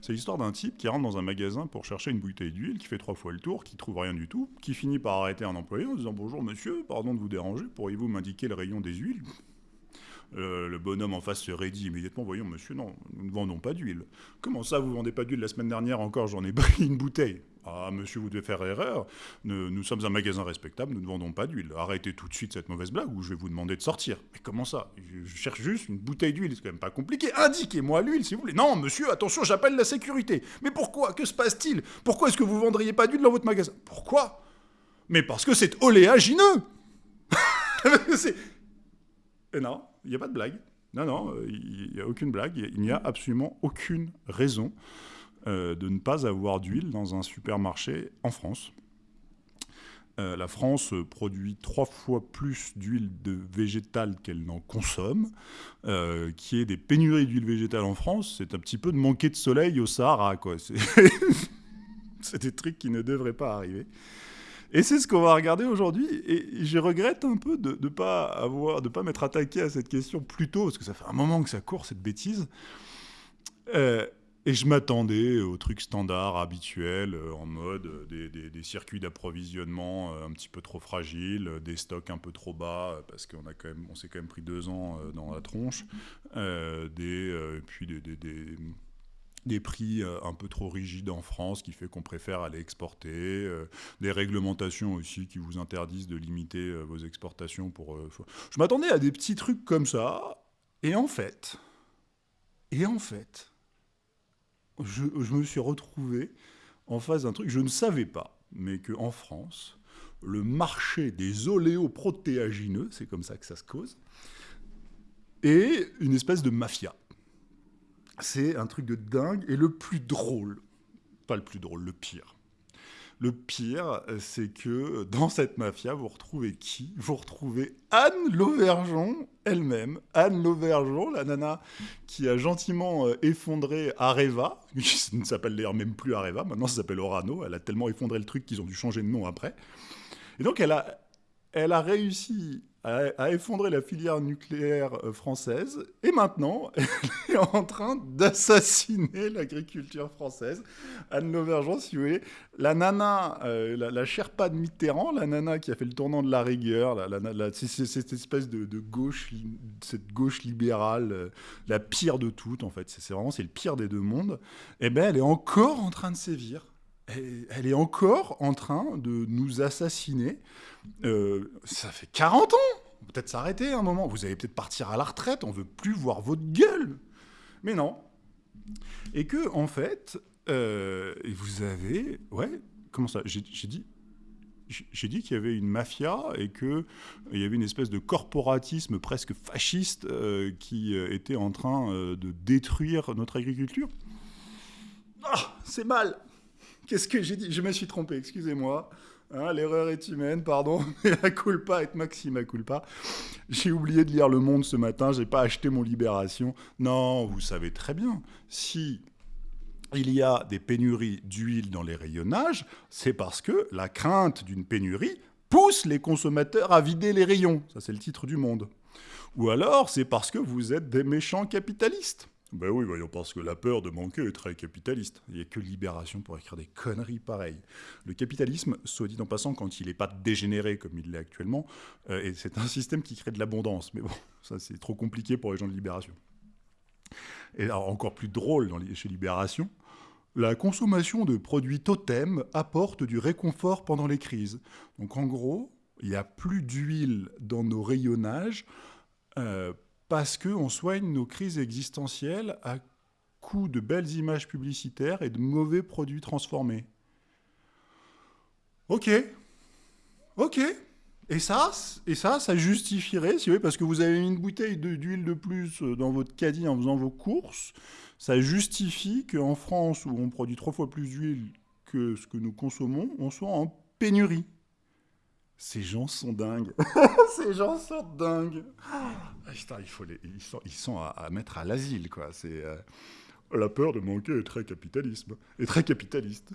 C'est l'histoire d'un type qui rentre dans un magasin pour chercher une bouteille d'huile, qui fait trois fois le tour, qui trouve rien du tout, qui finit par arrêter un employé en disant Bonjour monsieur, pardon de vous déranger, pourriez-vous m'indiquer le rayon des huiles? Euh, le bonhomme en face se raidit immédiatement. Voyons, monsieur, non, nous ne vendons pas d'huile. Comment ça, vous vendez pas d'huile La semaine dernière encore, j'en ai pris une bouteille. Ah, monsieur, vous devez faire erreur. Nous, sommes un magasin respectable, nous ne vendons pas d'huile. Arrêtez tout de suite cette mauvaise blague ou je vais vous demander de sortir. Mais comment ça? Je, cherche juste une bouteille d'huile, c'est quand même pas compliqué. Indiquez-moi l'huile, si vous voulez. Non, monsieur, attention, j'appelle la sécurité. Mais pourquoi? Que se passe-t-il? Pourquoi est-ce que vous vendriez pas d'huile dans votre magasin? Pourquoi? Mais parce que c'est oléagineux. Et non, il n'y a pas de blague. Non, non, euh, il n'y a aucune blague. Il n'y a absolument aucune raison euh, de ne pas avoir d'huile dans un supermarché en France. Euh, la France produit trois fois plus d'huile de végétale qu'elle n'en consomme. Euh, qui est des pénuries d'huile végétale en France, c'est un petit peu de manquer de soleil au Sahara. C'est des trucs qui ne devraient pas arriver. Et c'est ce qu'on va regarder aujourd'hui. Et je regrette un peu de ne pas pas m'être attaqué à cette question plus tôt, parce que ça fait un moment que ça court cette bêtise. Euh, et je m'attendais aux trucs standards, habituels, euh, en mode euh, des, circuits d'approvisionnement euh, un petit peu trop fragiles, des stocks un peu trop bas, parce qu'on s'est quand même pris deux ans dans la tronche, des, puis des, des, prix un peu trop rigides en France, qui fait qu'on préfère aller exporter, des réglementations aussi qui vous interdisent de limiter vos exportations pour... Je m'attendais à des petits trucs comme ça, et en fait, et en fait, je, me suis retrouvé en face d'un truc, je ne savais pas, mais qu'en France, le marché des oléoprotéagineux, c'est comme ça que ça se cause, est une espèce de mafia. C'est un truc de dingue, et le plus drôle, pas le plus drôle, le pire, le pire, c'est que dans cette mafia, vous retrouvez qui? Vous retrouvez Anne Lauvergeon elle-même. Anne Lauvergeon, la nana qui a gentiment euh, effondré Areva, qui ne s'appelle d'ailleurs même plus Areva, maintenant ça s'appelle Orano. Elle a tellement effondré le truc qu'ils ont dû changer de nom après. Et donc elle a, elle a réussi a, effondré la filière nucléaire euh, française et maintenant elle est en train d'assassiner l'agriculture française. Anne Lauvergeon, si vous voulez, la nana, euh, la, la, Sherpa de Mitterrand, la nana qui a fait le tournant de la rigueur, cette espèce de, gauche, cette gauche libérale, euh, la pire de toutes en fait, c'est vraiment c'est le pire des deux mondes. Eh ben elle est encore en train de sévir elle est encore en train de nous assassiner. Euh, ça fait 40 ans Peut-être s'arrêter un moment. Vous allez peut-être partir à la retraite, on veut plus voir votre gueule. Mais non. Et que, en fait, euh, vous avez... Ouais, comment ça J'ai dit... J'ai dit qu'il y avait une mafia et qu'il y avait une espèce de corporatisme presque fasciste euh, qui était en train de détruire notre agriculture. Ah, c'est mal Qu'est-ce que j'ai dit? Je me suis trompé, excusez-moi. Hein, l'erreur est humaine, pardon. Mais la culpa est maxima culpa. J'ai oublié de lire Le Monde ce matin, j'ai pas acheté mon Libération. Non, vous savez très bien, si il y a des pénuries d'huile dans les rayonnages, c'est parce que la crainte d'une pénurie pousse les consommateurs à vider les rayons. Ça, c'est le titre du Monde. Ou alors, c'est parce que vous êtes des méchants capitalistes. Ben oui, voyons, parce que la peur de manquer est très capitaliste. Il n'y a que Libération pour écrire des conneries pareilles. Le capitalisme, soit dit en passant, quand il n'est pas dégénéré comme il l'est actuellement, euh, c'est un système qui crée de l'abondance. Mais bon, ça c'est trop compliqué pour les gens de Libération. Et alors, encore plus drôle chez Libération, la consommation de produits totems apporte du réconfort pendant les crises. Donc en gros, il n'y a plus d'huile dans nos rayonnages euh, parce qu'on soigne nos crises existentielles à coup de belles images publicitaires et de mauvais produits transformés. Ok, ok. Et ça, et ça, justifierait, si vous voulez, parce que vous avez une bouteille d'huile de, plus dans votre caddie en faisant vos courses, ça justifie qu'en France, où on produit trois fois plus d'huile que ce que nous consommons, on soit en pénurie. Ces gens sont dingues. Ces gens sont dingues. Ah, il faut les, ils sont, ils sont à, mettre à l'asile, quoi. C'est euh, la peur de manquer est très capitalisme, est très capitaliste.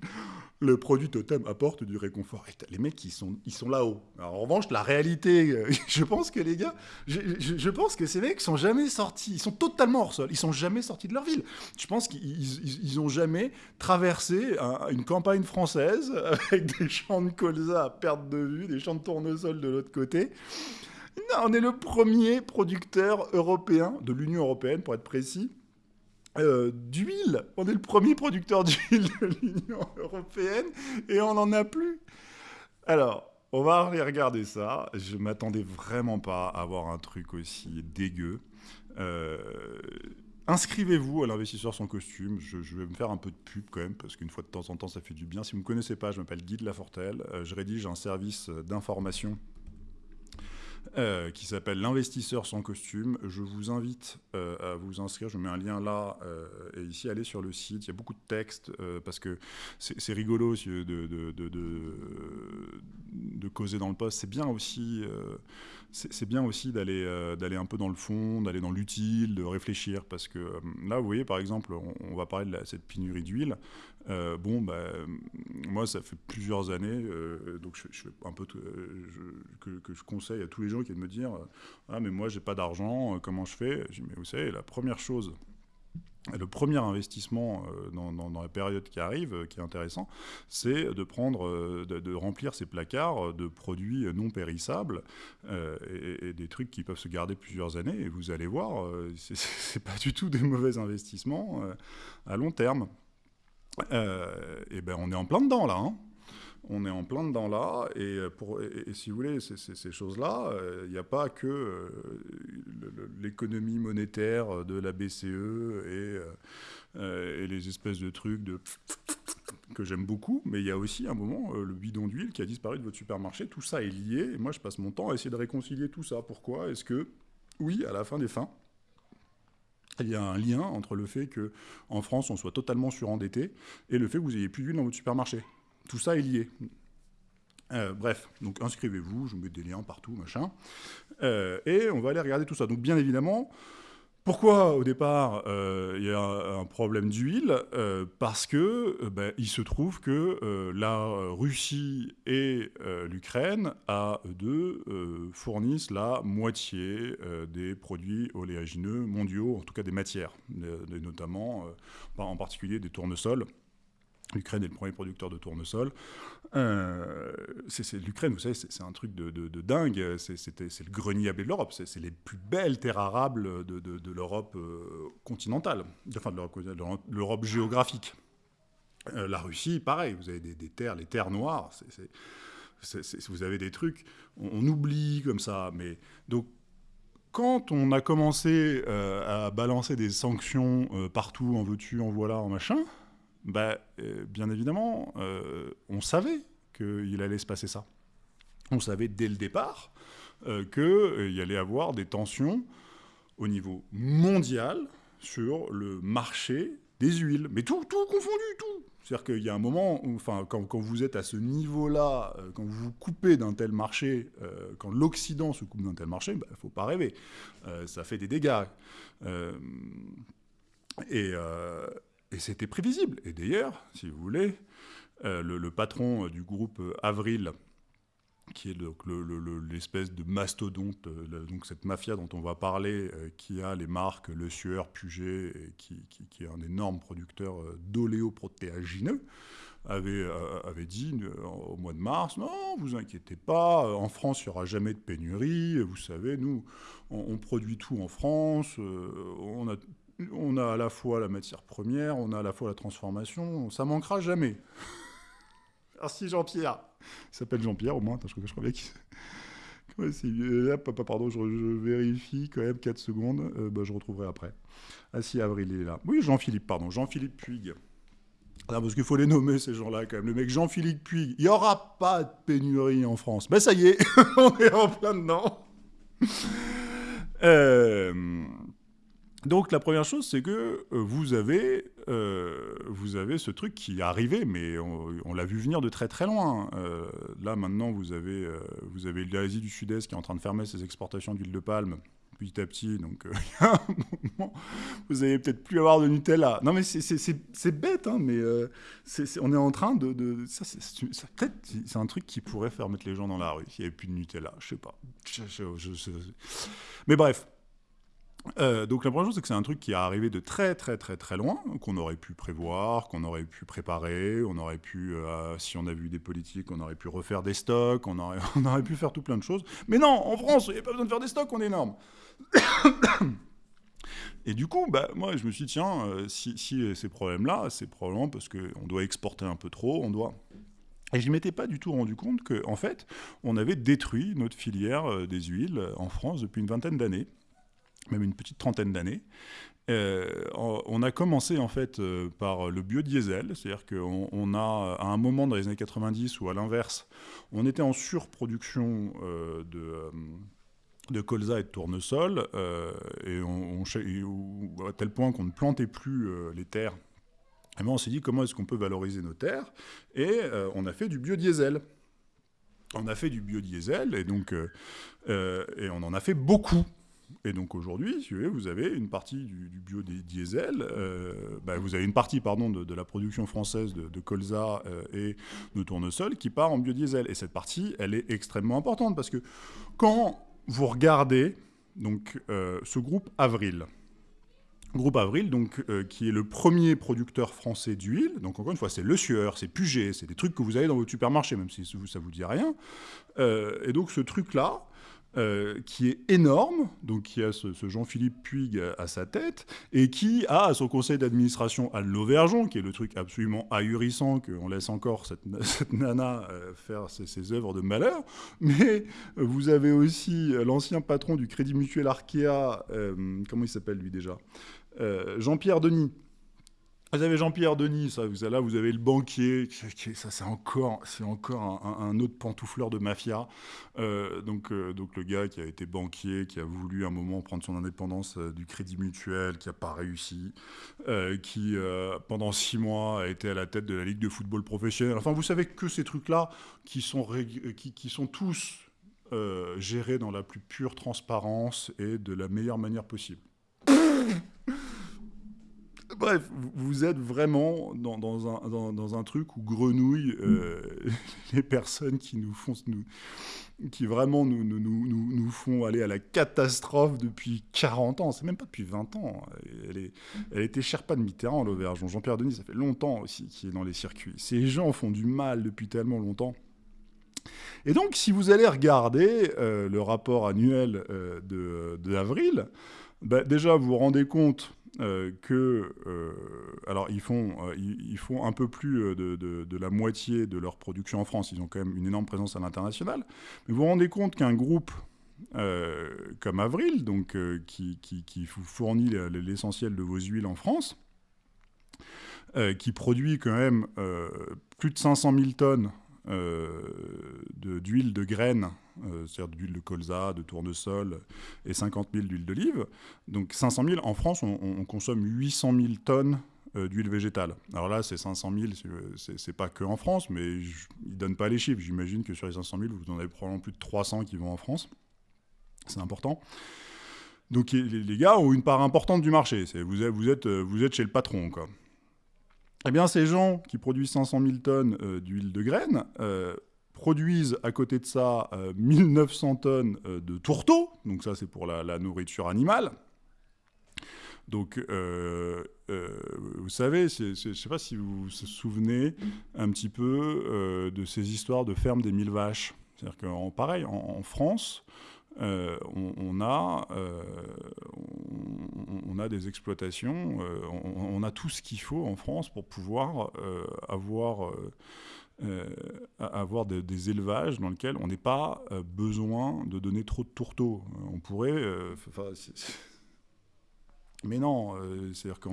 le produit totem apporte du réconfort. Les mecs, ils sont, ils sont là-haut. En revanche, la réalité, je pense que les gars, je, pense que ces mecs sont jamais sortis, ils sont totalement hors sol, ils sont jamais sortis de leur ville. Je pense qu'ils ils, ont jamais traversé une campagne française avec des champs de colza à perte de vue, des champs de tournesol de l'autre côté. Non, on est le premier producteur européen, de l'Union européenne pour être précis, euh, d'huile. On est le premier producteur d'huile de l'Union européenne et on n'en a plus. Alors, on va aller regarder ça. Je m'attendais vraiment pas à avoir un truc aussi dégueu. Euh, inscrivez-vous à l'investisseur sans costume. Je, vais me faire un peu de pub quand même, parce qu'une fois de temps en temps, ça fait du bien. Si vous ne me connaissez pas, je m'appelle Guy de Lafortelle. Euh, je rédige un service d'information euh, qui s'appelle L'investisseur sans costume. Je vous invite euh, à vous inscrire. Je mets un lien là euh, et ici. Allez sur le site. Il y a beaucoup de textes parce que c'est rigolo de, de, causer dans le poste. C'est bien aussi c'est bien aussi d'aller d'aller un peu dans le fond, d'aller dans l'utile, de réfléchir, parce que là, vous voyez, par exemple, on, va parler de cette pénurie d'huile. bon, bah, moi, ça fait plusieurs années, donc je, fais un peu que, je conseille à tous les gens qui de me dire Ah, mais moi, j'ai pas d'argent, euh, comment je fais? Je dis Mais vous savez, la première chose, le premier investissement euh, dans, la période qui arrive, euh, qui est intéressant, c'est de de, remplir ces placards de produits non périssables et, des trucs qui peuvent se garder plusieurs années. Et vous allez voir, c'est pas du tout des mauvais investissements à long terme. et ben, on est en plein dedans là. Hein on est en plein dedans là, et, euh, pour, si vous voulez, ces choses-là, il euh, n'y a pas que euh, l'économie monétaire de la BCE et, et, les espèces de trucs de que j'aime beaucoup, mais il y a aussi un moment, le bidon d'huile qui a disparu de votre supermarché, tout ça est lié, et moi je passe mon temps à essayer de réconcilier tout ça. Pourquoi Est-ce que, oui, à la fin des fins, il y a un lien entre le fait qu'en France on soit totalement surendetté et le fait que vous ayez plus d'huile dans votre supermarché? Tout ça est lié. Euh, bref, donc inscrivez-vous, je vous mets des liens partout, machin. Euh, et on va aller regarder tout ça. Donc bien évidemment, pourquoi au départ euh, il y a un, problème d'huile? Parce que ben, il se trouve que la Russie et l'Ukraine, à deux, fournissent la moitié des produits oléagineux mondiaux, en tout cas des matières, notamment en particulier des tournesols. L'Ukraine est le premier producteur de tournesol. Euh, L'Ukraine, vous savez, c'est un truc de, dingue. C'est le grenier de l'Europe. C'est les plus belles terres arables de, l'Europe euh, continentale, enfin de l'Europe géographique. Euh, la Russie, pareil, vous avez des, terres, les terres noires. vous avez des trucs, on, oublie comme ça. Mais donc, quand on a commencé à balancer des sanctions partout, en veux-tu, en voilà, en machin, bah, euh, Bien évidemment, euh, on savait qu'il allait se passer ça. On savait dès le départ euh, qu'il y allait avoir des tensions au niveau mondial sur le marché des huiles. Mais tout, tout confondu, tout. C'est-à-dire qu'il y a un moment, où, enfin, quand, quand, vous êtes à ce niveau-là, quand vous vous coupez d'un tel marché, quand l'Occident se coupe d'un tel marché, il bah, ne faut pas rêver. ça fait des dégâts. et, et c'était prévisible. Et d'ailleurs, si vous voulez, euh, le, patron euh, du groupe euh, Avril, qui est l'espèce de mastodonte, donc cette mafia dont on va parler, qui a les marques Le Sueur, Puget, et qui, est un énorme producteur d'oléoprotéagineux, avait, avait dit au mois de mars, non, vous inquiétez pas, en France, il n'y aura jamais de pénurie, vous savez, nous, on, on produit tout en France, on a on a à la fois la matière première, on a à la fois la transformation, ça manquera jamais. Merci Jean-Pierre. Il s'appelle Jean-Pierre au moins, je, crois, je crois bien qu'il... Là, pardon, je, vérifie quand même 4 secondes, euh, bah, je retrouverai après. Ah si, Avril est là. Oui, Jean-Philippe, pardon, Jean-Philippe Puig. Ah, parce qu'il faut les nommer ces gens-là quand même. Le mec Jean-Philippe Puig, il n'y aura pas de pénurie en France. Ben ça y est, on est en plein dedans. euh... Donc la première chose, c'est que euh, vous avez, euh, vous avez ce truc qui est arrivé, mais on, l'a vu venir de très très loin. Euh, là maintenant, vous avez, avez l'Asie du Sud-Est qui est en train de fermer ses exportations d'huile de palme, petit à petit. Donc, vous allez peut-être plus avoir de Nutella. Non, mais c'est bête, hein, mais on est en train de... ça, c'est un truc qui pourrait faire mettre les gens dans la rue, s'il n'y avait plus de Nutella. Je sais pas. mais bref. Euh, donc la première chose, c'est que c'est un truc qui est arrivé de très très très très loin, qu'on aurait pu prévoir, qu'on aurait pu préparer, on aurait pu, euh, si on a vu des politiques, on aurait pu refaire des stocks, on aurait, pu faire tout plein de choses. Mais non, en France, il n'y a pas besoin de faire des stocks, on est énorme. Et du coup, bah, moi, je me suis dit, tiens, euh, si, ces problèmes-là, c'est probablement parce qu'on doit exporter un peu trop, on doit... Et je ne m'étais pas du tout rendu compte qu'en en fait, on avait détruit notre filière des huiles en France depuis une vingtaine d'années même une petite trentaine d'années. Euh, on a commencé en fait euh, par le biodiesel, c'est-à-dire qu'on a à un moment dans les années 90 ou à l'inverse, on était en surproduction euh, de, de colza et de tournesol, et on, à tel point qu'on ne plantait plus les terres. Et ben, on s'est dit comment est-ce qu'on peut valoriser nos terres, et on a fait du biodiesel. On a fait du biodiesel, et donc et on en a fait beaucoup. Et donc aujourd'hui, vous, avez une partie du, biodiesel, euh, bah, vous avez une partie pardon, de, la production française de, colza euh, et de tournesol qui part en biodiesel. Et cette partie, elle est extrêmement importante parce que quand vous regardez donc, euh, ce groupe Avril, Groupe Avril, donc, qui est le premier producteur français d'huile. Donc, encore une fois, c'est Le Sueur, c'est Puget, c'est des trucs que vous avez dans votre supermarché, même si ça ne vous dit rien. et donc, ce truc-là, euh, qui est énorme, donc qui a ce, Jean-Philippe Puig à, sa tête, et qui a à son conseil d'administration Anne Lauvergeon, qui est le truc absolument ahurissant qu'on laisse encore cette, nana euh, faire ses, œuvres de malheur. Mais vous avez aussi l'ancien patron du Crédit Mutuel Arkea, euh, comment il s'appelle lui déjà? Jean-Pierre Denis, vous avez Jean-Pierre Denis, ça, vous, là vous avez le banquier, ça c'est encore, un, autre pantoufleur de mafia. Euh, donc, euh, donc le gars qui a été banquier, qui a voulu un moment prendre son indépendance euh, du Crédit Mutuel, qui n'a pas réussi, qui pendant six mois a été à la tête de la Ligue de football professionnel. Enfin, vous savez que ces trucs-là qui sont tous gérés dans la plus pure transparence et de la meilleure manière possible. Bref, vous êtes vraiment dans, un, dans, un, truc où grenouillent euh, les personnes qui nous font, nous, qui vraiment nous, nous, nous, nous, font aller à la catastrophe depuis 40 ans. C'est même pas depuis 20 ans. Elle, est, elle était Sherpa de Mitterrand, l'auberge. Jean-Pierre Denis, ça fait longtemps aussi qu'il est dans les circuits. Ces gens font du mal depuis tellement longtemps. Et donc, si vous allez regarder euh, le rapport annuel euh, de, d'avril, bah, déjà, vous vous rendez compte euh, que, euh, alors ils font, euh, ils, font un peu plus de, la moitié de leur production en France, ils ont quand même une énorme présence à l'international, mais vous vous rendez compte qu'un groupe comme Avril, donc, qui, qui, fournit l'essentiel de vos huiles en France, qui produit quand même plus de 500 000 tonnes d'huile de, de graines euh, c'est-à-dire d'huile de colza, de tournesol et 50 000 d'huile d'olive. Donc 500 000, en France, on, consomme 800 000 tonnes euh, d'huile végétale. Alors là, c'est 500 000, c'est pas que en France, mais ils ne donnent pas les chiffres. J'imagine que sur les 500 000, vous en avez probablement plus de 300 qui vont en France. C'est important. Donc les, gars ont une part importante du marché. Vous êtes, vous, êtes, vous êtes chez le patron, quoi. Eh bien, ces gens qui produisent 500 000 tonnes euh, d'huile de graines, produisent à côté de ça 1900 euh, tonnes euh, de tourteaux, donc ça c'est pour la, nourriture animale. Donc, euh, vous savez, je ne sais pas si vous vous souvenez un petit peu de ces histoires de ferme des mille vaches. C'est-à-dire qu'en pareil, en, France, on, a des exploitations, on, a tout ce qu'il faut en France pour pouvoir avoir euh, avoir des, élevages dans lesquels on n'est pas euh, besoin de donner trop de tourteaux. On pourrait... Euh, mais non, c'est-à-dire qu'à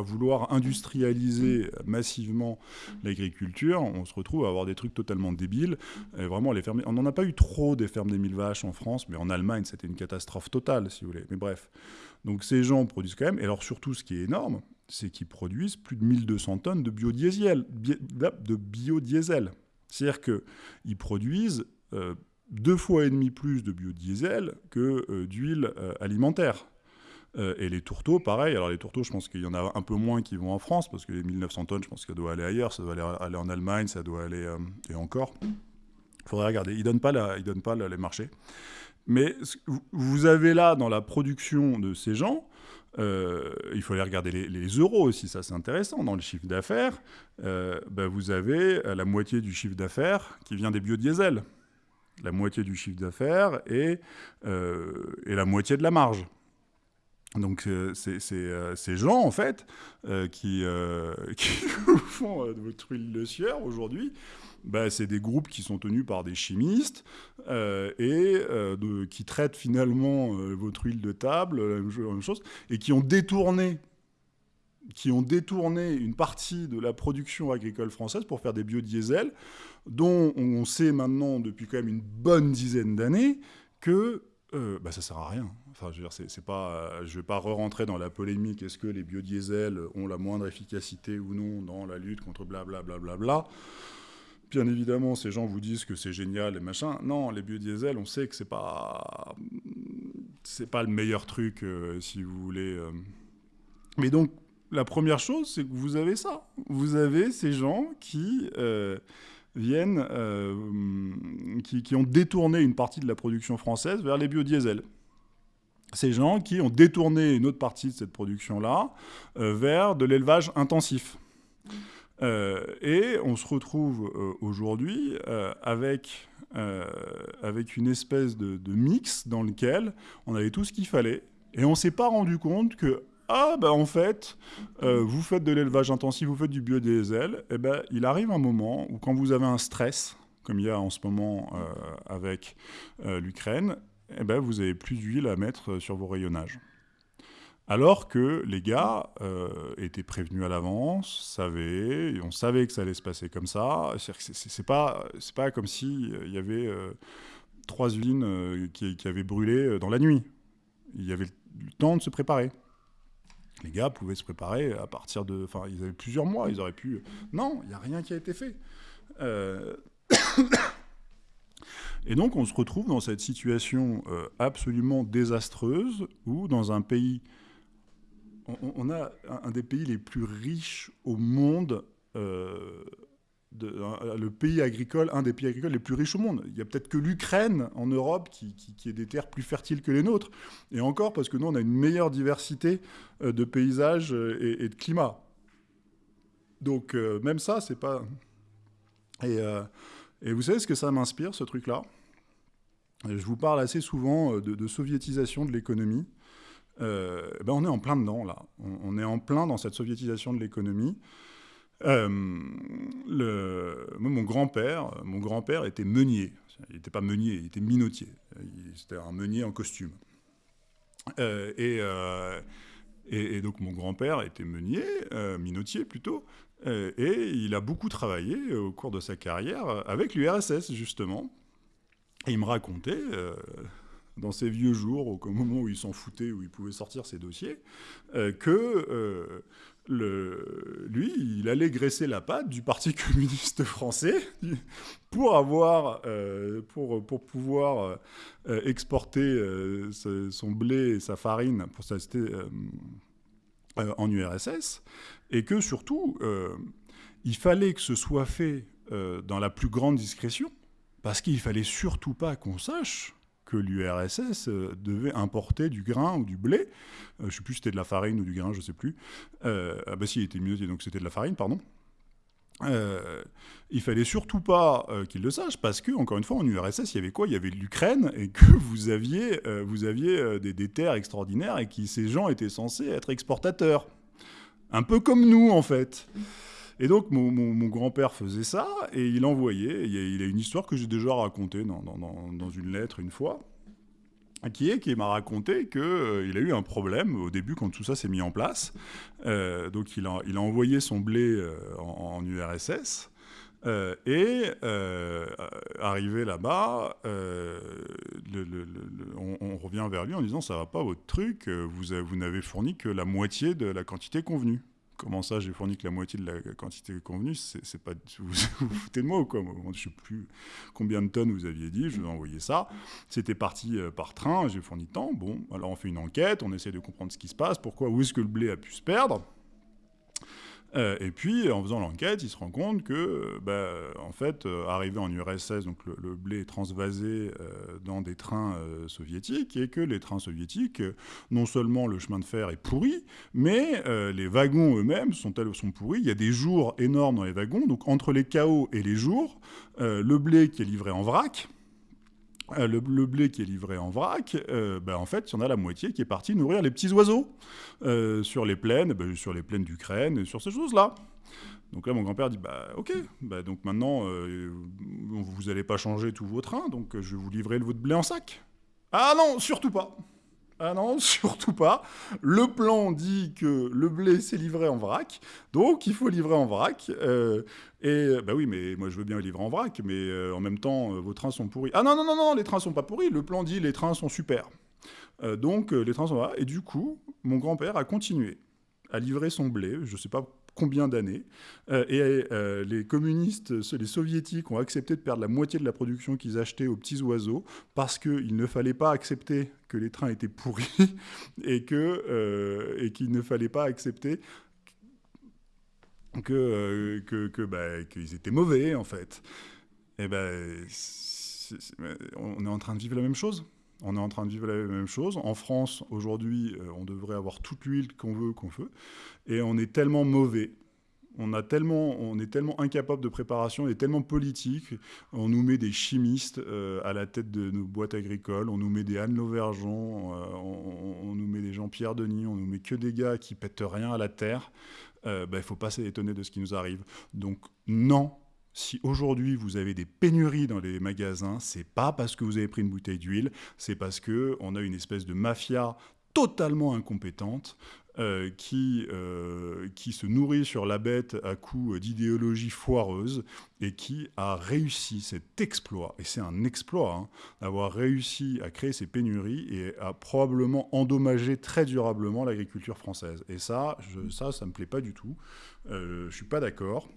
vouloir industrialiser massivement l'agriculture, on se retrouve à avoir des trucs totalement débiles. Vraiment, les fermes, on n'en a pas eu trop des fermes des mille vaches en France, mais en Allemagne, c'était une catastrophe totale, si vous voulez. Mais bref. Donc ces gens produisent quand même, et alors surtout ce qui est énorme, c'est qu'ils produisent plus de 1200 tonnes de biodiesel. De biodiesel. C'est-à-dire qu'ils produisent euh, deux fois et demi plus de biodiesel que d'huile alimentaire. et les tourteaux, pareil. Alors les tourteaux, je pense qu'il y en a un peu moins qui vont en France, parce que les 1900 tonnes, je pense que ça doit aller ailleurs, ça doit aller, en Allemagne, ça doit aller... et encore. Il faudrait regarder. Ils ne donnent pas, donnent pas les marchés. Mais vous avez là, dans la production de ces gens, euh, il faut aller regarder les, euros aussi, ça c'est intéressant. Dans le chiffre d'affaires, euh, ben, vous avez la moitié du chiffre d'affaires qui vient des biodiesels. La moitié du chiffre d'affaires et, euh, et, la moitié de la marge. Donc c'est ces gens, en fait, qui, qui font votre huile de sueur aujourd'hui, bah, c'est des groupes qui sont tenus par des chimistes euh, et euh, de, qui traitent finalement euh, votre huile de table, la même chose, et qui ont détourné qui ont détourné une partie de la production agricole française pour faire des biodiesels, dont on sait maintenant depuis quand même une bonne dizaine d'années que euh, bah, ça sert à rien. Enfin, je veux dire, pas, je vais pas re-rentrer dans la polémique. Est-ce que les biodiesels ont la moindre efficacité ou non dans la lutte contre blablabla bla, bla, bla, Bien évidemment, ces gens vous disent que c'est génial et machin. Non, les biodiesels, on sait que c'est pas c'est pas le meilleur truc euh, si vous voulez. Euh. Mais donc la première chose, c'est que vous avez ça. Vous avez ces gens qui euh, viennent, qui, qui, ont détourné une partie de la production française vers les biodiesels. Ces gens qui ont détourné une autre partie de cette production-là vers de l'élevage intensif. Euh, et on se retrouve euh, aujourd'hui euh, avec, avec une espèce de, mix dans lequel on avait tout ce qu'il fallait, et on ne s'est pas rendu compte que, ah ben en fait, vous faites de l'élevage intensif, vous faites du biodiesel, et eh ben il arrive un moment où quand vous avez un stress, comme il y a en ce moment avec l'Ukraine, et eh ben vous avez plus d'huile à mettre sur vos rayonnages. Alors que les gars euh, étaient prévenus à l'avance, savaient, on savait que ça allait se passer comme ça. C'est pas, pas comme s'il il y avait euh, trois usines euh, qui, avaient brûlé dans la nuit. Il y avait le temps de se préparer. Les gars pouvaient se préparer à partir de... Enfin, ils avaient plusieurs mois, ils auraient pu... Non, il n'y a rien qui a été fait. Et donc on se retrouve dans cette situation absolument désastreuse où dans un pays on, a un, des pays les plus riches au monde, euh, le pays agricole, un des pays agricoles les plus riches au monde. Il y a peut-être que l'Ukraine en Europe qui, qui, est des terres plus fertiles que les nôtres. Et encore parce que nous, on a une meilleure diversité euh, de paysages euh, et, de climat. Donc même ça, c'est pas... Et, et, vous savez ce que ça m'inspire, ce truc-là? Je vous parle assez souvent de soviétisation de l'économie. Euh, ben on est en plein dedans, là. On, est en plein dans cette soviétisation de l'économie. Euh, mon grand-père, mon grand-père était meunier. Il n'était pas meunier, il était minotier. C'était un meunier en costume. Euh, et, donc mon grand-père était meunier, minotier plutôt, et il a beaucoup travaillé au cours de sa carrière avec l'URSS justement. Et il me racontait dans ses vieux jours, au moment où il s'en foutait, où il pouvait sortir ses dossiers, euh, que euh, lui, il allait graisser la patte du Parti communiste français pour avoir, euh, pour, pour pouvoir exporter son blé et sa farine pour en URSS, et que surtout, il fallait que ce soit fait dans la plus grande discrétion, parce qu'il fallait surtout pas qu'on sache que l'URSS euh, devait importer du grain ou du blé. Euh, je ne sais plus si c'était de la farine ou du grain, je ne sais plus. Euh, ah bah si, il était mieux, donc c'était de la farine, pardon. Euh, il fallait surtout pas qu'il le sache parce que, encore une fois, en URSS, il y avait quoi? Il y avait l'Ukraine et que vous aviez, vous aviez des, des, terres extraordinaires et que ces gens étaient censés être exportateurs. Un peu comme nous, en fait. Et donc, mon, grand-père faisait ça, et il envoyait, il a, une histoire que j'ai déjà racontée dans, une lettre une fois, qui est qu'il m'a raconté qu'il euh, a eu un problème au début quand tout ça s'est mis en place. Euh, donc, il a, envoyé son blé euh, en, URSS. et arrivé là-bas, on, revient vers lui en disant ça va pas votre truc, vous n'avez fourni que la moitié de la quantité convenue comment ça, j'ai fourni que la moitié de la quantité convenue C'est pas vous, vous foutez de moi ou quoi? Je sais plus combien de tonnes vous aviez dit. Je vous ai envoyé ça. C'était parti euh, par train. J'ai fourni tant. Bon, alors on fait une enquête. On essaie de comprendre ce qui se passe. Pourquoi Où est-ce que le blé a pu se perdre? Euh, et puis, en faisant l'enquête, il se rend compte que, euh, bah, en fait, euh, arrivé en URSS, donc le, blé est transvasé dans des trains soviétiques, et que les trains soviétiques, non seulement le chemin de fer est pourri, mais les wagons eux-mêmes sont, sont pourris. Il y a des jours énormes dans les wagons, donc entre les chaos et les jours, le blé qui est livré en vrac, euh, le, blé qui est livré en vrac, euh, bah, en fait, il y en a la moitié qui est partie nourrir les petits oiseaux euh, sur les plaines, bah, sur les plaines d'Ukraine, sur ces choses-là. Donc là, mon grand-père dit, bah ok, bah, donc maintenant, vous n'allez pas changer tous vos trains, donc je vais vous livrer votre blé en sac. Ah non, surtout pas ah non, surtout pas. Le plan dit que le blé s'est livré en vrac, donc il faut livrer en vrac. Euh, et bah oui, mais moi je veux bien livrer en vrac, mais euh, en même temps, euh, vos trains sont pourris. Ah non, non, non, non, les trains sont pas pourris. Le plan dit les trains sont super. donc les trains sont là. Et du coup, mon grand-père a continué à livrer son blé. Je sais pas combien d'années. Euh, et euh, les communistes, les soviétiques, ont accepté de perdre la moitié de la production qu'ils achetaient aux petits oiseaux parce qu'il ne fallait pas accepter que les trains étaient pourris euh, et qu'il ne fallait pas accepter bah, qu'ils étaient mauvais en fait. Et ben on est en train de vivre la même chose. On est en train de vivre la même chose. En France, aujourd'hui, euh, on devrait avoir toute l'huile qu'on veut, qu'on veut. Et on est tellement mauvais. On, a tellement, on est tellement incapable de préparation, on est tellement politique. On nous met des chimistes euh, à la tête de nos boîtes agricoles, on nous met des Anne Lauvergeon, euh, on, nous met des Jean-Pierre Denis, on nous met que des gars qui pètent rien à la terre. Il ne bah, faut pas s'étonner de ce qui nous arrive. Donc non, si aujourd'hui vous avez des pénuries dans les magasins, c'est pas parce que vous avez pris une bouteille d'huile, c'est parce que on a une espèce de mafia totalement incompétente euh, qui, euh, qui se nourrit sur la bête à coups d'idéologie foireuse et qui a réussi cet exploit, et c'est un exploit, hein, d'avoir réussi à créer ces pénuries et à probablement endommager très durablement l'agriculture française. Et ça, ça, ça me plaît pas du tout. Euh, je suis pas d'accord.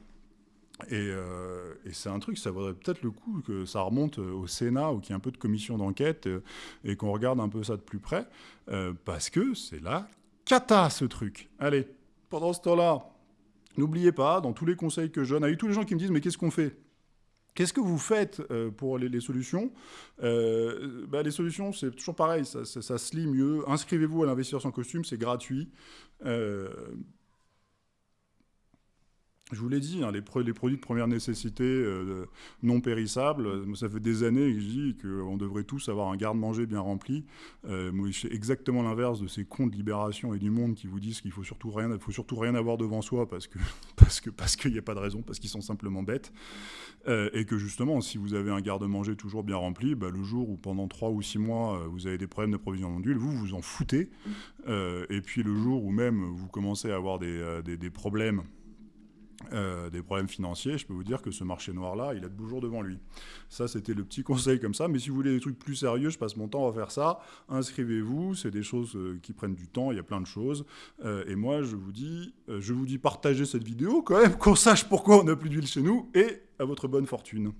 Euh, et, c'est un truc, ça vaudrait peut-être le coup que ça remonte au Sénat ou qu'il y ait un peu de commission d'enquête euh, et qu'on regarde un peu ça de plus près, euh, parce que c'est la cata ce truc. Allez, pendant ce temps-là, n'oubliez pas, dans tous les conseils que je donne, avec tous les gens qui me disent mais qu'est-ce qu'on fait? Qu'est-ce que vous faites pour les, solutions? Bah, Les solutions, c'est toujours pareil, ça, se lit mieux. Inscrivez-vous à l'investisseur sans costume, c'est gratuit. Je vous l'ai dit, hein, les, produits de première nécessité euh, non périssables, euh, ça fait des années que je dis qu'on devrait tous avoir un garde-manger bien rempli. Euh, moi, fais exactement l'inverse de ces cons de Libération et du Monde qui vous disent qu'il rien, faut surtout rien avoir devant soi parce que parce que parce qu'il n'y a pas de raison, parce qu'ils sont simplement bêtes, et que justement, si vous avez un garde-manger toujours bien rempli, bah, le jour où pendant trois ou six mois vous avez des problèmes de d'approvisionnement d'huile, vous vous en foutez, et puis le jour où même vous commencez à avoir des, des problèmes euh, des problèmes financiers, je peux vous dire que ce marché noir-là, il a de beaux jours devant lui. Ça, c'était le petit conseil comme ça. Mais si vous voulez des trucs plus sérieux, je passe mon temps à faire ça. Inscrivez-vous, c'est des choses euh, qui prennent du temps, il y a plein de choses. Euh, et moi, je vous dis, je vous dis partagez cette vidéo quand même, qu'on sache pourquoi on n'a plus d'huile chez nous, et à votre bonne fortune.